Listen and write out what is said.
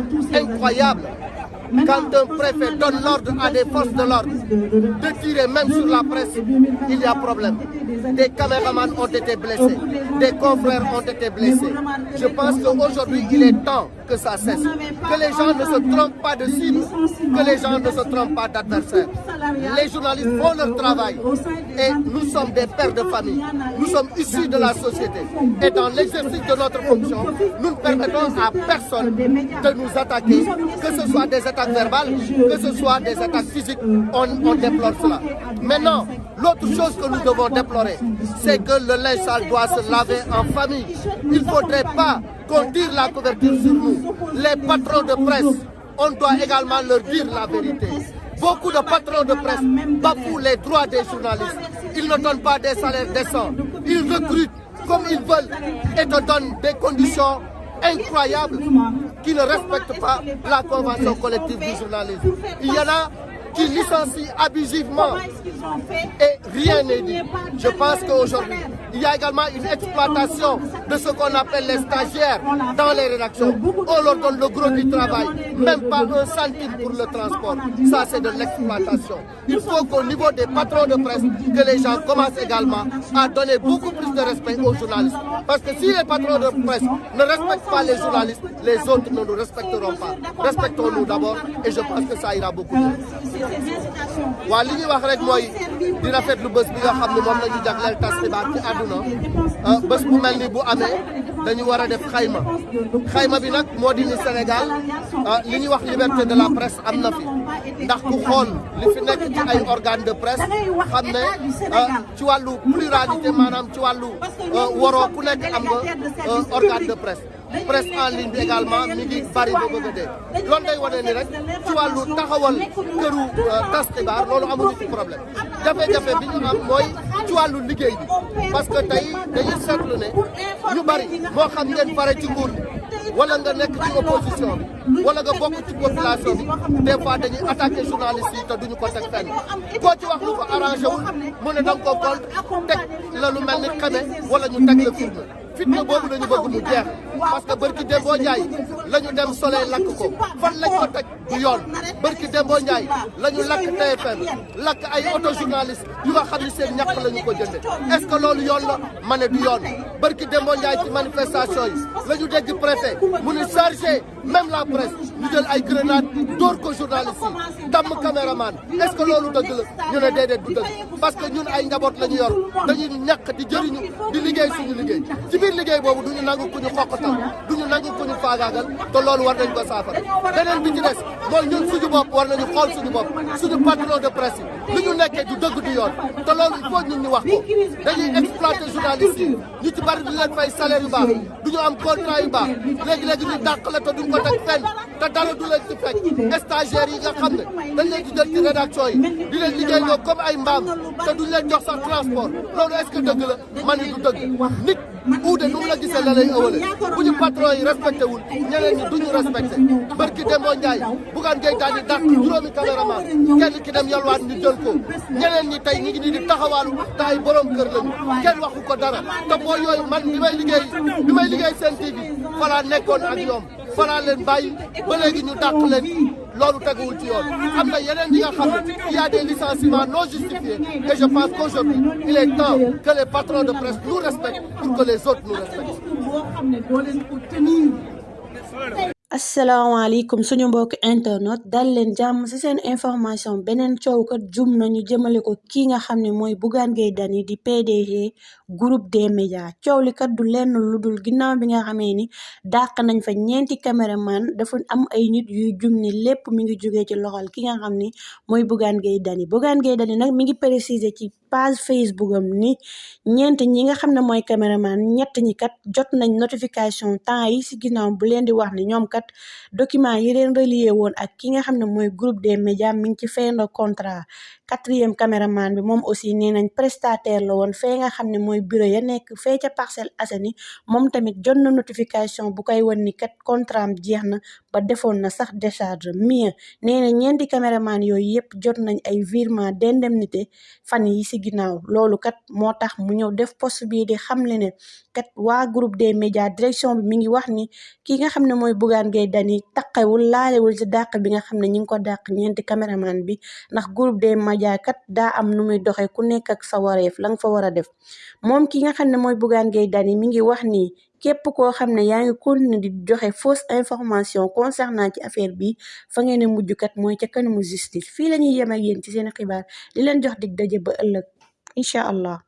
incroyable quand un préfet donne l'ordre à des forces de l'ordre de tirer même sur la presse, il y a problème. Des caméramans ont été blessés, des confrères ont été blessés. Je pense qu'aujourd'hui, il est temps que ça cesse, que les gens ne se trompent pas de cible, que les gens ne se trompent pas d'adversaire. Les journalistes font leur travail et nous sommes des pères de famille. Nous sommes issus de la société. Et dans l'exercice de notre fonction, nous ne permettons à personne de nous attaquer, que ce soit des attaques verbales, que ce soit des attaques physiques. On, déplore cela. Maintenant, l'autre chose que nous devons déplorer, c'est que le linge sale doit se laver en famille. Il ne faudrait pas qu'on tire la couverture sur nous. Les patrons de presse, on doit également leur dire la vérité. Beaucoup de patrons de presse bafouent les droits des journalistes. Ils ne donnent pas des salaires décents. Ils recrutent comme ils veulent et te donnent des conditions incroyables qui ne respectent pas la convention collective du journalisme. Il y en a qui licencient abusivement et rien n'est dit. Je pense qu'aujourd'hui, il y a également une exploitation de ce qu'on appelle les stagiaires dans les rédactions. On leur donne le gros du travail, même pas un centime pour le transport. Ça, c'est de l'exploitation. Il faut qu'au niveau des patrons de presse, que les gens commencent également à donner beaucoup plus de respect aux journalistes. Parce que si les patrons de presse ne respectent pas les journalistes, les autres ne nous respecteront pas. Respectons-nous d'abord et je pense que ça ira beaucoup mieux. Di rafetlu bés bi nga xam ne moom la ñu jagleel tas xibaar ci àdduna bés bu mel ni bu amee dañu war a def xayma. Xayma bi nag moo di ni Sénégal li ñuy wax liberté de la presse am na fi. Ndax ku xool li fi nekk ci ay organe de presse xam ne ci wàllu pluralité maanaam ci wàllu waroo ku nekk am nga organe de presse presse en ligne bi également mi ngi bari ba bëgg a dee loolu day wane ni rek ci wàllu taxawal këru tas xibaar loolu amuñu ci problème. Jafe-jafe bi ñu am mooy ci wàllu liggéey bi. Parce que tey dañuy seetlu ne ñu bari moo xam ngeen pare ci nguur wala nga nekk ci opposition bi wala nga bokk ci population bi des dañuy attaqué journaliste yi te duñu ko teg fenn. Koo ci wax lu ko arrangé mu ne da nga ko contre teg la lu mel ni xame wala ñu teg la jeex. Parce que bërki Dembo Ndiaye la ñu dem soleil lakk ko. Fan lañ ko teg du yoon. Bërki Dembo Ndiaye la ñu lakk TFM lakk ay auto journaliste yu nga xam ni seen ñàkk la ñu ko jënde est-ce que loolu yoon la? Ma ne du yoon. Bërki Dembo Ndiaye ci manifestation yi la ñu dégg préfet mu ni chargé même la presse ñu jël ay grenade dóor ko journaliste yi damm est-ce que loolu dëgg la? Ñu ne déedéet du dëgg. Parce que ñun ay njaboot la ñu yor dañuy ñàkk di jëriñu di liggéey suñu liggéey. Ci biir liggéey boobu duñu nangu ku ñu xoqatal duñu nangu ku ñu faagaagal te loolu war nañ ko saafara. Beneen bi ci des mooy ñun suñu bopp war nañu xool suñu bopp suñu patron de li ñu nekkee du dëgg du yoon te loolu il faut ñu wax dañuy exploiter journalistes yi. Ñu ci bari du leen fay salaire baax duñu am contrat baax. Léegi-léegi ñu dàq la te duñ ko teg fenn te dara du leen fekk. Stagiaires yi nga xam ne dañ leen di jël ci rédaction yi di leen liggéeyloo comme ay mbaam te duñ leen jox sax transport. Du uude nu mu la gisee la lay ëwale bu ñu patron yi respecté wul ñeneen ñi duñu respecté. barki Demba Ndiaye ngay daal di dàq juróomi caméraman. kenn ki dem yalwaan ñu jël ko. ñeneen ñi tey ñi ngi nii di taxawaalu taay ay borom kër lañu. kenn waxu ko dara. te boo yooyu man bi may liggéey bi may liggéey seen TV falaa nekkoon ak ñoom falaa leen bàyyi ba léegi ñu dàq leen. Loolu teguwul ci il y a des licenciements non justifiés. Et je pense qu'aujourd'hui il est temps que les patrons de presse nous respectent pour que les autres nous respectent asalaamaaleykum suñu mbokk internet dal leen jàmm ci seen information. Beneen coow kat jum nañu jëmale ko kii nga xam ne mooy Bougane Gueye di PDG groupe des médias. Coow li kat du lenn lu dul ginnaaw bi nga xamee ni dàq nañ fa ñeenti caméraman. Dafa am ay nit yuy jum ni lépp mi ngi jógee ci loxol ki nga xam ni mooy Bougane Gueye Dany. Bougane Gueye Dany mi ngi préciser ci page Facebook am ni ñeent ñi nga xam ne mooy caméraman ñett ñi kat jot nañ notification temps yi ci ginnaaw bu leen di wax ni ñoom kat document yi leen relié woon ak ki nga xam ne mooy groupe des médias mi ngi ci fin de contrat. Quatrième caméraman bi moom aussi nee nañ prestataire la woon fee nga xam ne mooy mooy bureau ya nekk fee ca Parcelles Assainies moom tamit jot na notification bu koy wan ni kat contrat jeex na ba defoon na sax décharge. Mieux nee na ñeenti caméraman yooyu yëpp jot nañ ay virement d'indemnité fan yi si ginnaaw. Loolu kat moo tax mu ñëw def post bii di xamle ne kat waa groupe des médias direction bi mi ngi wax ni ki nga xam ne mooy Bougane Gueye Dany taqewul laalewul ci dàq bi nga xam ne ñi ngi ko dàq ñeenti caméraman bi ndax groupe des médias kat daa am nu muy doxee ku nekk ak sa wareef la nga fa war a def. Moom ki nga xam ne mooy Bougane Gueye Dany mi ngi wax nii képp koo xam ne yaa ngi continuer di joxe fausse information concernant ci affaire bi fa ngeen ne mujj kat mooy ca kanamu justice. Fii la ñuy yem ak yéen ci seen xibaar. Di leen jox dig daje ba ëllëg. Incha allah